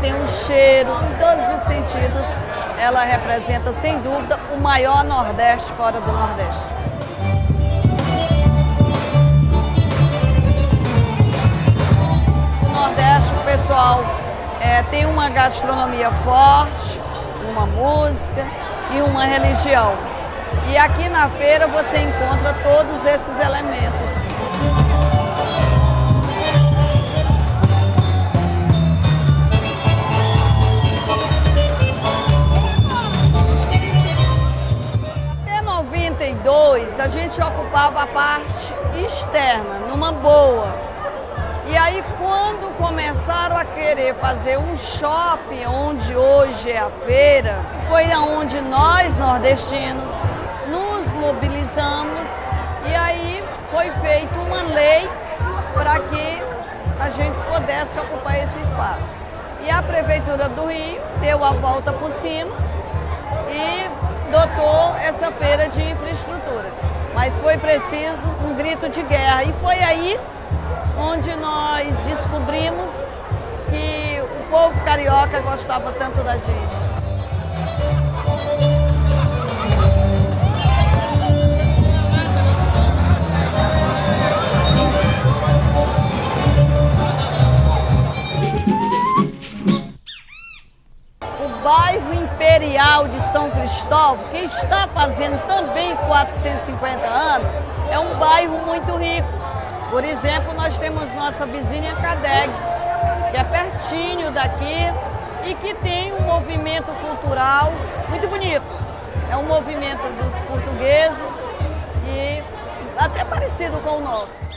tem um cheiro, em todos os sentidos, ela representa, sem dúvida, o maior Nordeste fora do Nordeste. O Nordeste, o pessoal é, tem uma gastronomia forte, uma música e uma religião. E aqui na feira você encontra todos esses elementos. 92 a gente ocupava a parte externa, numa boa. E aí quando começaram a querer fazer um shopping onde hoje é a feira, foi aonde nós nordestinos nos mobilizamos e aí foi feita uma lei para que a gente pudesse ocupar esse espaço. E a Prefeitura do Rio deu a volta por cima e dotou essa feira de infraestrutura. Mas foi preciso um grito de guerra e foi aí onde nós descobrimos que o povo carioca gostava tanto da gente. O bairro Imperial de São Cristóvão, que está fazendo também 450 anos, é um bairro muito rico por exemplo, nós temos nossa vizinha Cadeg, que é pertinho daqui e que tem um movimento cultural muito bonito. É um movimento dos portugueses e até parecido com o nosso.